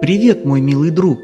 Привет, мой милый друг!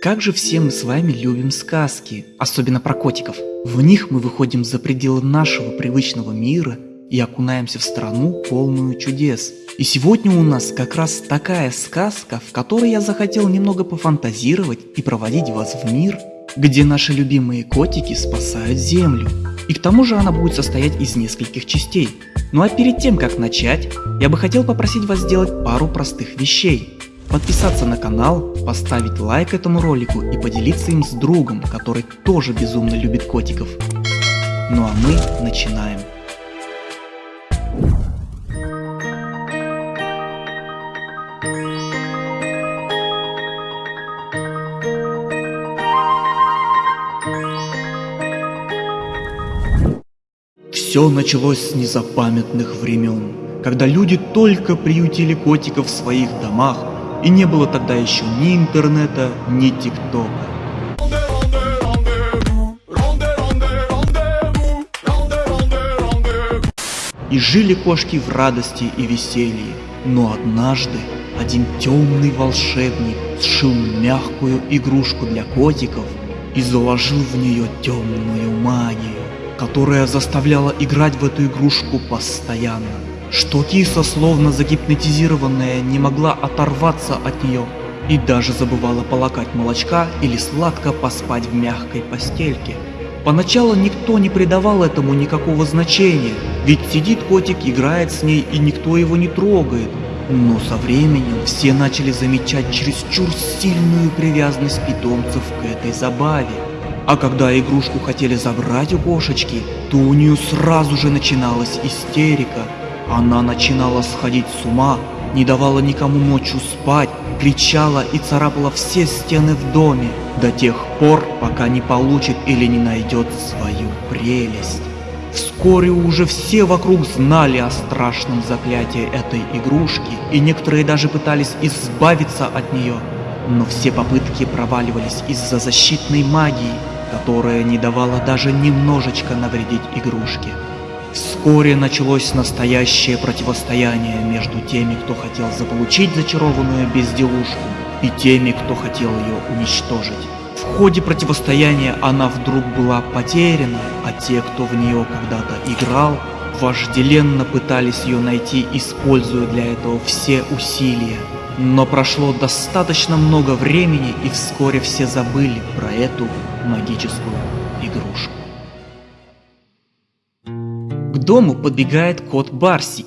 Как же все мы с вами любим сказки, особенно про котиков. В них мы выходим за пределы нашего привычного мира и окунаемся в страну, полную чудес. И сегодня у нас как раз такая сказка, в которой я захотел немного пофантазировать и проводить вас в мир, где наши любимые котики спасают землю. И к тому же она будет состоять из нескольких частей. Ну а перед тем, как начать, я бы хотел попросить вас сделать пару простых вещей. Подписаться на канал, поставить лайк этому ролику и поделиться им с другом, который тоже безумно любит котиков. Ну а мы начинаем. Все началось с незапамятных времен, когда люди только приютили котиков в своих домах, и не было тогда еще ни интернета, ни тиктока. И жили кошки в радости и веселье, но однажды один темный волшебник сшил мягкую игрушку для котиков и заложил в нее темную магию которая заставляла играть в эту игрушку постоянно. Что киса, словно загипнотизированная, не могла оторваться от нее и даже забывала полакать молочка или сладко поспать в мягкой постельке. Поначалу никто не придавал этому никакого значения, ведь сидит котик, играет с ней и никто его не трогает. Но со временем все начали замечать чересчур сильную привязанность питомцев к этой забаве. А когда игрушку хотели забрать у кошечки, то у нее сразу же начиналась истерика. Она начинала сходить с ума, не давала никому ночью спать, кричала и царапала все стены в доме, до тех пор, пока не получит или не найдет свою прелесть. Вскоре уже все вокруг знали о страшном заклятии этой игрушки, и некоторые даже пытались избавиться от нее. Но все попытки проваливались из-за защитной магии, которая не давала даже немножечко навредить игрушке. Вскоре началось настоящее противостояние между теми, кто хотел заполучить зачарованную безделушку, и теми, кто хотел ее уничтожить. В ходе противостояния она вдруг была потеряна, а те, кто в нее когда-то играл, вожделенно пытались ее найти, используя для этого все усилия. Но прошло достаточно много времени, и вскоре все забыли про эту магическую игрушку. К дому подбегает кот Барсик.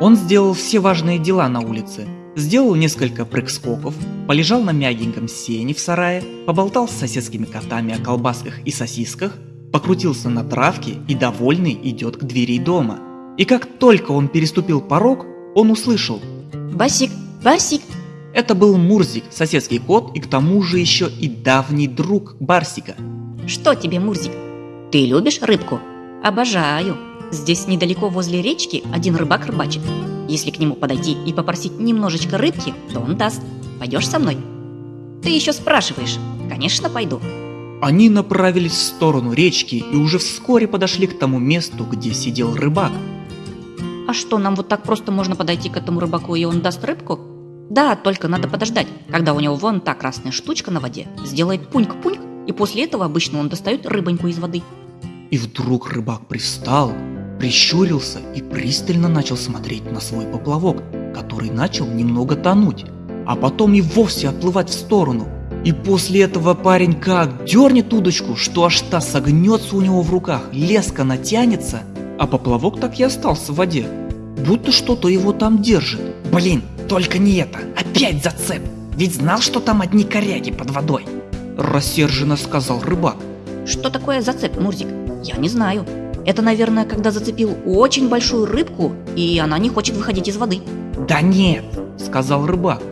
Он сделал все важные дела на улице. Сделал несколько прыг-скоков, полежал на мягеньком сене в сарае, поболтал с соседскими котами о колбасках и сосисках, покрутился на травке и довольный идет к двери дома. И как только он переступил порог, он услышал «Басик, Барсик, это был Мурзик, соседский кот и к тому же еще и давний друг Барсика. Что тебе, Мурзик? Ты любишь рыбку? Обожаю. Здесь недалеко возле речки один рыбак рыбачит. Если к нему подойти и попросить немножечко рыбки, то он даст. Пойдешь со мной? Ты еще спрашиваешь. Конечно, пойду. Они направились в сторону речки и уже вскоре подошли к тому месту, где сидел рыбак. А что, нам вот так просто можно подойти к этому рыбаку и он даст рыбку? Да, только надо подождать, когда у него вон та красная штучка на воде сделает пуньк-пуньк, и после этого обычно он достает рыбоньку из воды. И вдруг рыбак пристал, прищурился и пристально начал смотреть на свой поплавок, который начал немного тонуть, а потом и вовсе отплывать в сторону. И после этого парень как дернет удочку, что аж та согнется у него в руках, леска натянется, а поплавок так и остался в воде, будто что-то его там держит. Блин, только не это, опять зацеп, ведь знал, что там одни коряги под водой. Рассерженно сказал рыбак. Что такое зацеп, Мурзик? Я не знаю. Это, наверное, когда зацепил очень большую рыбку, и она не хочет выходить из воды. Да нет, сказал рыбак.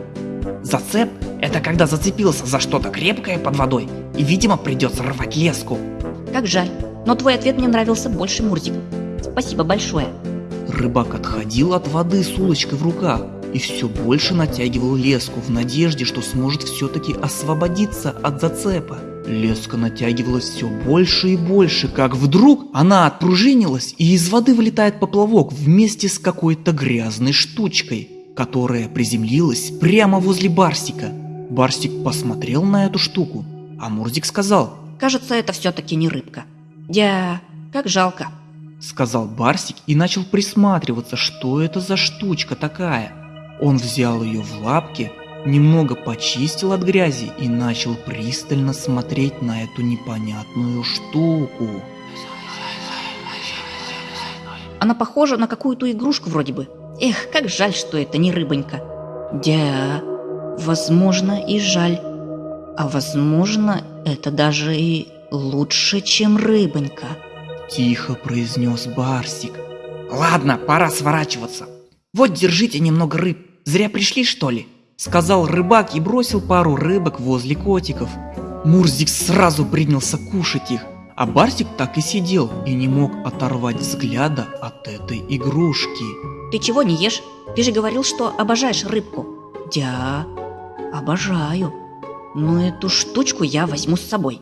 Зацеп – это когда зацепился за что-то крепкое под водой, и, видимо, придется рвать леску. Как жаль, но твой ответ мне нравился больше, Мурзик. Спасибо большое. Рыбак отходил от воды с улочкой в руках, и все больше натягивал леску в надежде, что сможет все-таки освободиться от зацепа. Леска натягивалась все больше и больше, как вдруг она отпружинилась, и из воды вылетает поплавок вместе с какой-то грязной штучкой, которая приземлилась прямо возле Барсика. Барсик посмотрел на эту штуку, а Мурзик сказал, Кажется, это все-таки не рыбка. Дя, как жалко. сказал Барсик и начал присматриваться, что это за штучка такая. Он взял ее в лапки, немного почистил от грязи и начал пристально смотреть на эту непонятную штуку. Она похожа на какую-то игрушку вроде бы. Эх, как жаль, что это не рыбонька. Дя, возможно и жаль. А возможно, это даже и лучше, чем рыбонька. Тихо произнес Барсик. Ладно, пора сворачиваться. Вот держите немного рыб. Зря пришли, что ли? Сказал рыбак и бросил пару рыбок возле котиков. Мурзик сразу принялся кушать их, а Барсик так и сидел и не мог оторвать взгляда от этой игрушки. Ты чего не ешь? Ты же говорил, что обожаешь рыбку. Дя, обожаю. Но эту штучку я возьму с собой.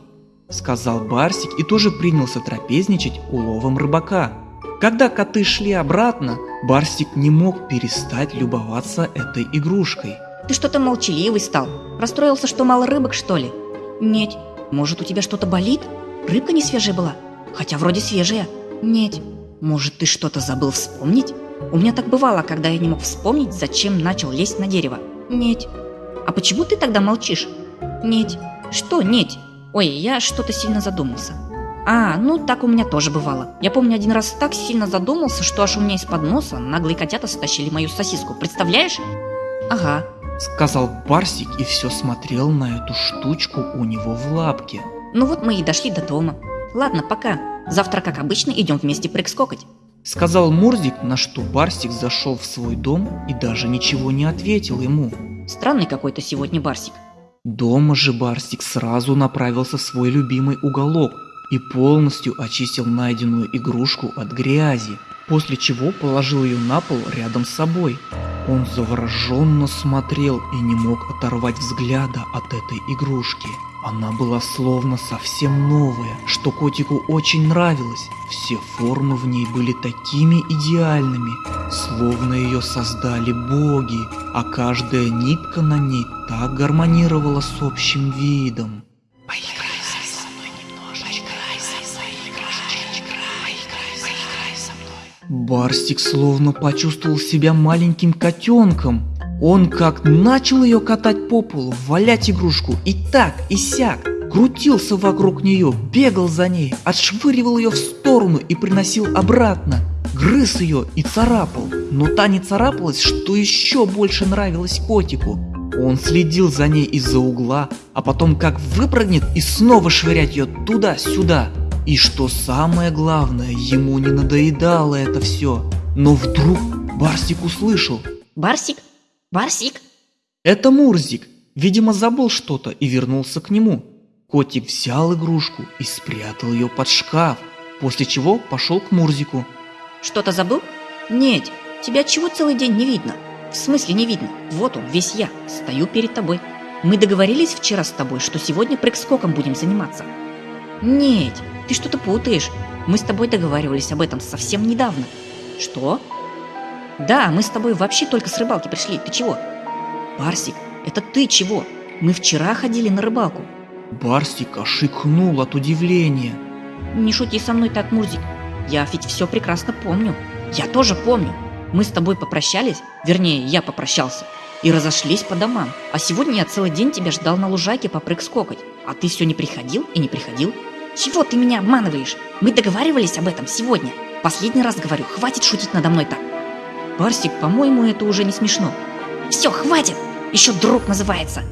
Сказал Барсик и тоже принялся трапезничать уловом рыбака. Когда коты шли обратно, Барсик не мог перестать любоваться этой игрушкой. Ты что-то молчаливый стал. Расстроился, что мало рыбок, что ли? Нет. Может, у тебя что-то болит? Рыбка не свежая была? Хотя вроде свежая. Нет. Может, ты что-то забыл вспомнить? У меня так бывало, когда я не мог вспомнить, зачем начал лезть на дерево. Нет. А почему ты тогда молчишь? Нет. Что нет? Ой, я что-то сильно задумался. А, ну так у меня тоже бывало. Я помню, один раз так сильно задумался, что аж у меня из-под носа наглые котята стащили мою сосиску. Представляешь? Ага. Сказал Барсик и все смотрел на эту штучку у него в лапке. Ну вот мы и дошли до дома. Ладно, пока. Завтра, как обычно, идем вместе прыг-скокать. Сказал Мурзик, на что Барсик зашел в свой дом и даже ничего не ответил ему. Странный какой-то сегодня Барсик. Дома же Барсик сразу направился в свой любимый уголок и полностью очистил найденную игрушку от грязи, после чего положил ее на пол рядом с собой. Он завороженно смотрел и не мог оторвать взгляда от этой игрушки. Она была словно совсем новая, что котику очень нравилось. Все формы в ней были такими идеальными, словно ее создали боги, а каждая нитка на ней так гармонировала с общим видом. Барсик словно почувствовал себя маленьким котенком. Он как начал ее катать по полу, валять игрушку и так, и сяк. Крутился вокруг нее, бегал за ней, отшвыривал ее в сторону и приносил обратно. Грыз ее и царапал, но та не царапалась, что еще больше нравилось котику. Он следил за ней из-за угла, а потом как выпрыгнет и снова швырять ее туда-сюда. И что самое главное, ему не надоедало это все. Но вдруг Барсик услышал. Барсик? Барсик? Это Мурзик. Видимо, забыл что-то и вернулся к нему. Котик взял игрушку и спрятал ее под шкаф, после чего пошел к Мурзику. Что-то забыл? Нет, тебя чего целый день не видно? В смысле не видно? Вот он, весь я, стою перед тобой. Мы договорились вчера с тобой, что сегодня прыг-скоком будем заниматься. Нет, ты что-то путаешь. Мы с тобой договаривались об этом совсем недавно. Что? Да, мы с тобой вообще только с рыбалки пришли. Ты чего? Барсик, это ты чего? Мы вчера ходили на рыбалку. Барсик ошикнул от удивления. Не шути со мной так, Мурзик. Я ведь все прекрасно помню. Я тоже помню. Мы с тобой попрощались, вернее, я попрощался, и разошлись по домам. А сегодня я целый день тебя ждал на лужайке попрыг-скокать. А ты все не приходил и не приходил. Чего ты меня обманываешь? Мы договаривались об этом сегодня. Последний раз говорю, хватит шутить надо мной так. Барсик, по-моему, это уже не смешно. Все, хватит! Еще друг называется.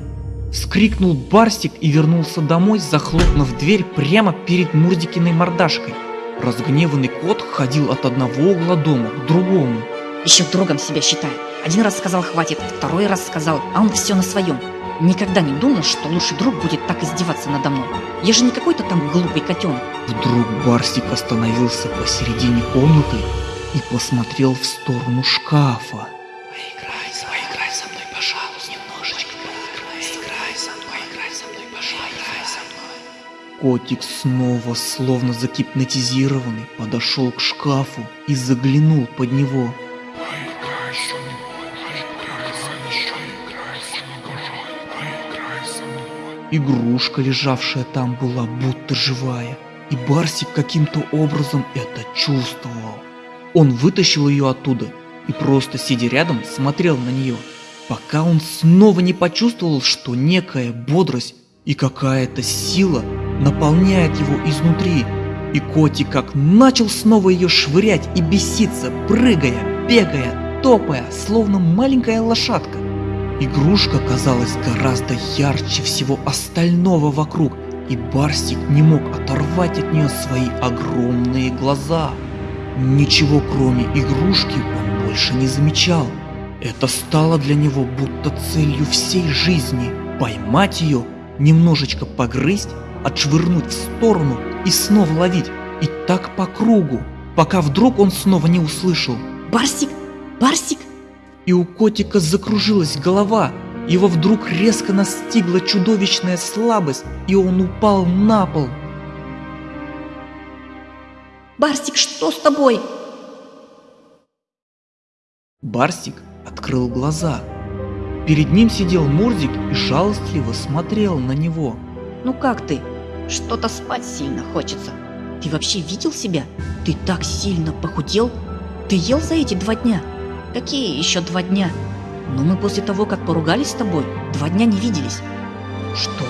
Вскрикнул Барсик и вернулся домой, захлопнув дверь прямо перед Мурзикиной мордашкой. Разгневанный кот ходил от одного угла дома к другому. Еще другом себя считает. Один раз сказал хватит, второй раз сказал, а он все на своем. Никогда не думал, что лучший друг будет так издеваться надо мной. Я же не какой-то там глупый котенок. Вдруг Барсик остановился посередине комнаты и посмотрел в сторону шкафа. Поиграй, поиграй со мной, пожалуйста, немножечко поиграй, играй со мной, поиграй со мной, пожалуйста, со мной. Котик снова, словно загипнотизированный, подошел к шкафу и заглянул под него. Игрушка, лежавшая там, была будто живая, и Барсик каким-то образом это чувствовал. Он вытащил ее оттуда и просто сидя рядом смотрел на нее, пока он снова не почувствовал, что некая бодрость и какая-то сила наполняет его изнутри. И котик как начал снова ее швырять и беситься, прыгая, бегая, топая, словно маленькая лошадка. Игрушка казалась гораздо ярче всего остального вокруг, и Барсик не мог оторвать от нее свои огромные глаза. Ничего кроме игрушки он больше не замечал. Это стало для него будто целью всей жизни – поймать ее, немножечко погрызть, отшвырнуть в сторону и снова ловить. И так по кругу, пока вдруг он снова не услышал. Барсик, Барсик, и у котика закружилась голова. Его вдруг резко настигла чудовищная слабость, и он упал на пол. Барсик, что с тобой? Барсик открыл глаза. Перед ним сидел Мурзик и жалостливо смотрел на него. Ну как ты? Что-то спать сильно хочется. Ты вообще видел себя? Ты так сильно похудел? Ты ел за эти два дня? Какие еще два дня? Но мы после того, как поругались с тобой, два дня не виделись. Что?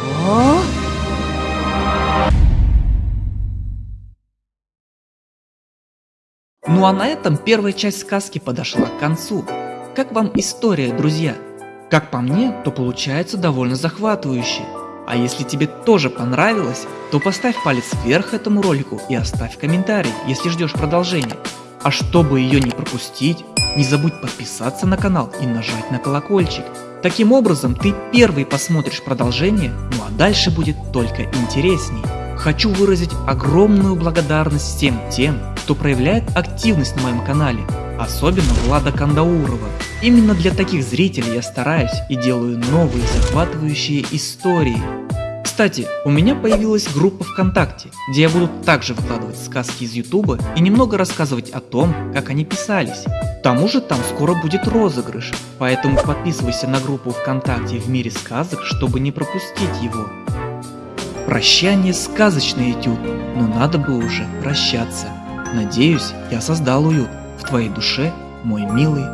Ну а на этом первая часть сказки подошла к концу. Как вам история, друзья? Как по мне, то получается довольно захватывающе. А если тебе тоже понравилось, то поставь палец вверх этому ролику и оставь комментарий, если ждешь продолжения. А чтобы ее не пропустить, не забудь подписаться на канал и нажать на колокольчик. Таким образом ты первый посмотришь продолжение, ну а дальше будет только интересней. Хочу выразить огромную благодарность всем тем, кто проявляет активность на моем канале, особенно Влада Кандаурова. Именно для таких зрителей я стараюсь и делаю новые захватывающие истории. Кстати, у меня появилась группа ВКонтакте, где я буду также выкладывать сказки из Ютуба и немного рассказывать о том, как они писались. Тому же там скоро будет розыгрыш, поэтому подписывайся на группу ВКонтакте в мире сказок, чтобы не пропустить его. Прощание сказочный этюд, но надо бы уже прощаться. Надеюсь, я создал уют в твоей душе, мой милый